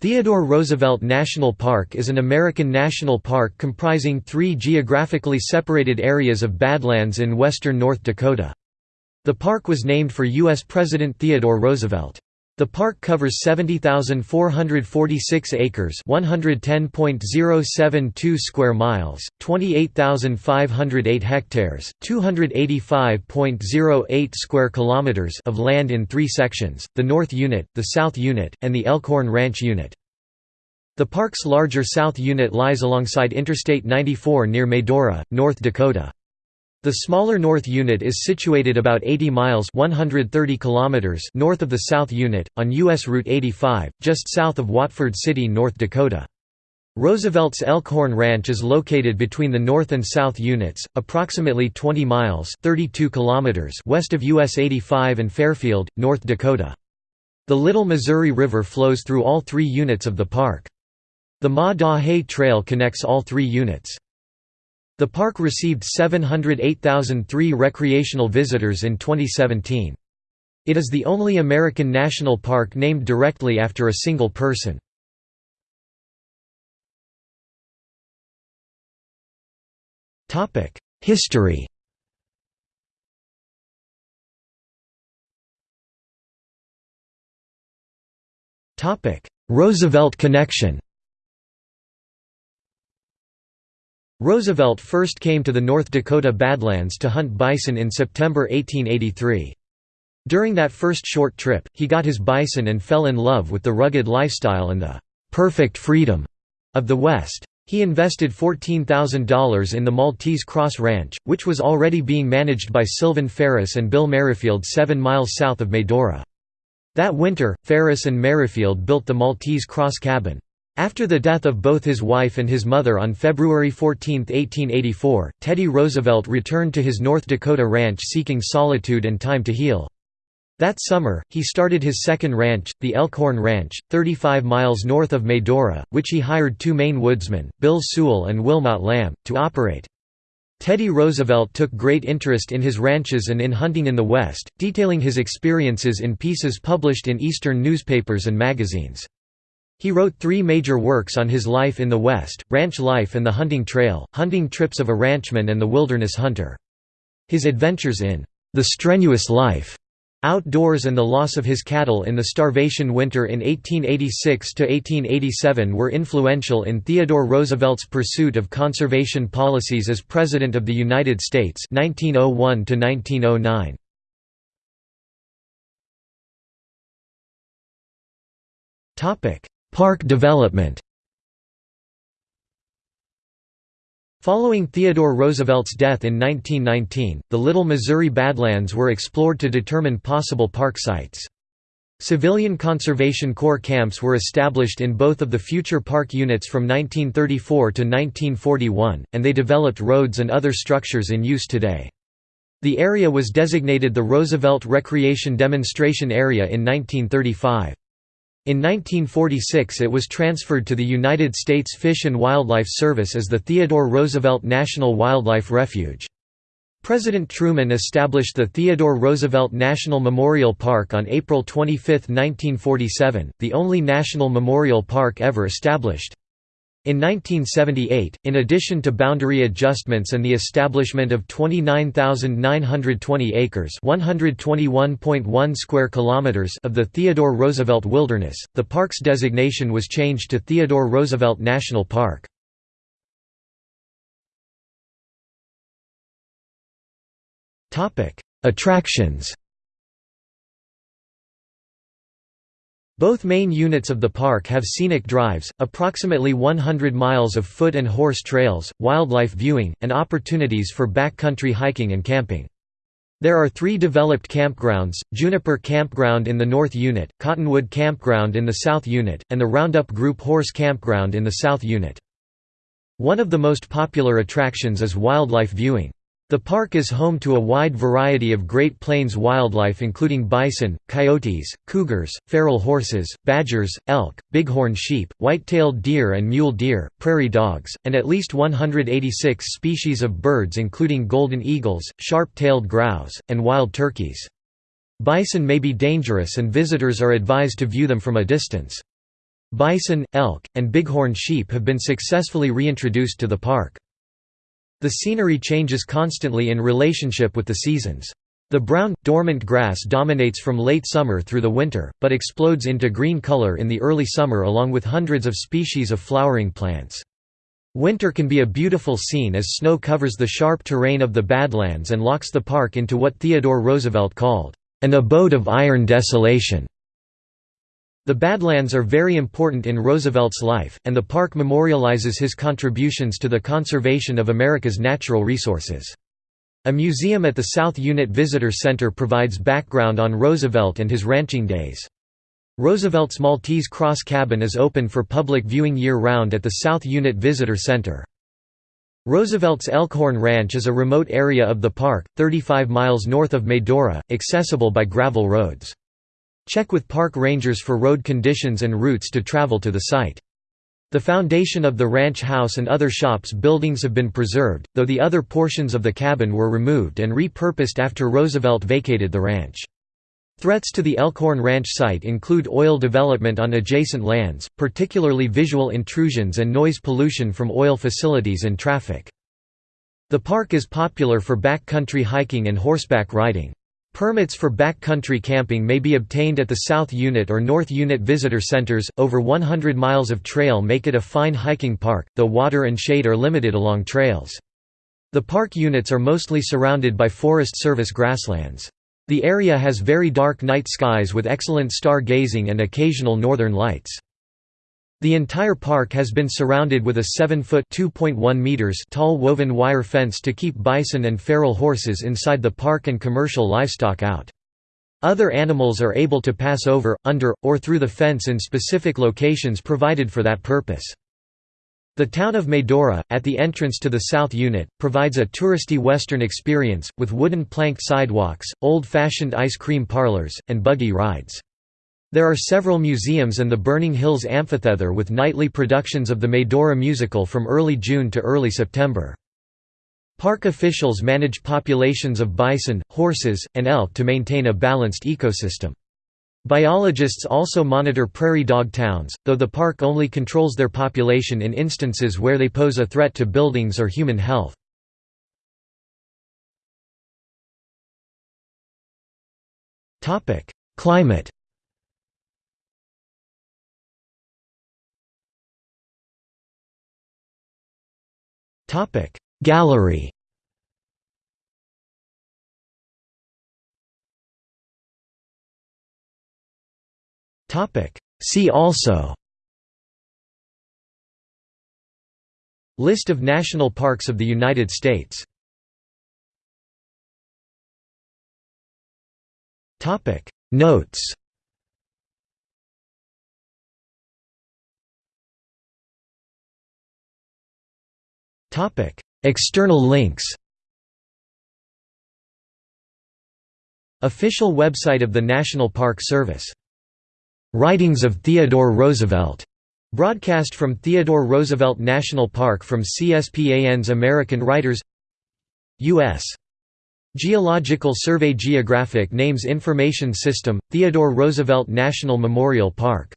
Theodore Roosevelt National Park is an American national park comprising three geographically separated areas of badlands in western North Dakota. The park was named for U.S. President Theodore Roosevelt. The park covers 70,446 acres 110.072 square miles, 28,508 hectares 285.08 square kilometers of land in three sections, the North Unit, the South Unit, and the Elkhorn Ranch Unit. The park's larger South Unit lies alongside Interstate 94 near Medora, North Dakota. The smaller North Unit is situated about 80 miles 130 kilometers north of the South Unit, on U.S. Route 85, just south of Watford City, North Dakota. Roosevelt's Elkhorn Ranch is located between the North and South Units, approximately 20 miles 32 kilometers west of US 85 and Fairfield, North Dakota. The Little Missouri River flows through all three units of the park. The Maah Daah Hey Trail connects all three units. The park received 708,003 recreational visitors in 2017. It is the only American national park named directly after a single person. History Roosevelt connection Roosevelt first came to the North Dakota Badlands to hunt bison in September 1883. During that first short trip, he got his bison and fell in love with the rugged lifestyle and the «perfect freedom» of the West. He invested $14,000 in the Maltese Cross Ranch, which was already being managed by Sylvane Ferris and Bill Merrifield seven miles south of Medora. That winter, Ferris and Merrifield built the Maltese Cross Cabin. After the death of both his wife and his mother on February 14, 1884, Teddy Roosevelt returned to his North Dakota ranch seeking solitude and time to heal. That summer, he started his second ranch, the Elkhorn Ranch, 35 miles north of Medora, which he hired two Maine woodsmen, Bill Sewall and Wilmot Lamb, to operate. Teddy Roosevelt took great interest in his ranches and in hunting in the West, detailing his experiences in pieces published in Eastern newspapers and magazines. He wrote three major works on his life in the West, Ranch Life and the Hunting Trail, Hunting Trips of a Ranchman and the Wilderness Hunter. His adventures in The Strenuous Life Outdoors and the loss of his cattle in the starvation winter in 1886–1887 were influential in Theodore Roosevelt's pursuit of conservation policies as President of the United States 1901 -1909. Park development Following Theodore Roosevelt's death in 1919, the Little Missouri Badlands were explored to determine possible park sites. Civilian Conservation Corps camps were established in both of the future park units from 1934 to 1941, and they developed roads and other structures in use today. The area was designated the Roosevelt Recreation Demonstration Area in 1935. In 1946 it was transferred to the United States Fish and Wildlife Service as the Theodore Roosevelt National Wildlife Refuge. President Truman established the Theodore Roosevelt National Memorial Park on April 25, 1947, the only national memorial park ever established. In 1978, in addition to boundary adjustments and the establishment of 29,920 acres (121.1 square kilometers) of the Theodore Roosevelt Wilderness, the park's designation was changed to Theodore Roosevelt National Park. Topic: Attractions. Both main units of the park have scenic drives, approximately 100 miles of foot and horse trails, wildlife viewing, and opportunities for backcountry hiking and camping. There are three developed campgrounds, Juniper Campground in the North Unit, Cottonwood Campground in the South Unit, and the Roundup Group Horse Campground in the South Unit. One of the most popular attractions is wildlife viewing. The park is home to a wide variety of Great Plains wildlife including bison, coyotes, cougars, feral horses, badgers, elk, bighorn sheep, white-tailed deer and mule deer, prairie dogs, and at least 186 species of birds including golden eagles, sharp-tailed grouse, and wild turkeys. Bison may be dangerous and visitors are advised to view them from a distance. Bison, elk, and bighorn sheep have been successfully reintroduced to the park. The scenery changes constantly in relationship with the seasons. The brown, dormant grass dominates from late summer through the winter, but explodes into green color in the early summer along with hundreds of species of flowering plants. Winter can be a beautiful scene as snow covers the sharp terrain of the Badlands and locks the park into what Theodore Roosevelt called, "...an abode of iron desolation." The Badlands are very important in Roosevelt's life, and the park memorializes his contributions to the conservation of America's natural resources. A museum at the South Unit Visitor Center provides background on Roosevelt and his ranching days. Roosevelt's Maltese Cross Cabin is open for public viewing year-round at the South Unit Visitor Center. Roosevelt's Elkhorn Ranch is a remote area of the park, 35 miles north of Medora, accessible by gravel roads. Check with park rangers for road conditions and routes to travel to the site. The foundation of the ranch house and other shops buildings have been preserved, though the other portions of the cabin were removed and repurposed after Roosevelt vacated the ranch. Threats to the Elkhorn Ranch site include oil development on adjacent lands, particularly visual intrusions and noise pollution from oil facilities and traffic. The park is popular for backcountry hiking and horseback riding. Permits for backcountry camping may be obtained at the South Unit or North Unit visitor centers. Over 100 miles of trail make it a fine hiking park, though water and shade are limited along trails. The park units are mostly surrounded by Forest Service grasslands. The area has very dark night skies with excellent star-gazing and occasional northern lights. The entire park has been surrounded with a 7-foot tall woven wire fence to keep bison and feral horses inside the park and commercial livestock out. Other animals are able to pass over, under, or through the fence in specific locations provided for that purpose. The town of Medora, at the entrance to the South Unit, provides a touristy Western experience, with wooden planked sidewalks, old-fashioned ice cream parlors, and buggy rides. There are several museums and the Burning Hills Amphitheater with nightly productions of the Medora musical from early June to early September. Park officials manage populations of bison, horses, and elk to maintain a balanced ecosystem. Biologists also monitor prairie dog towns, though the park only controls their population in instances where they pose a threat to buildings or human health. Climate Gallery. Topic. See also. List of national parks of the United States. Topic. Notes Topic. External links Official website of the National Park Service. Writings of Theodore Roosevelt, broadcast from Theodore Roosevelt National Park from CSPAN's American Writers. U.S. Geological Survey Geographic Names Information System, Theodore Roosevelt National Memorial Park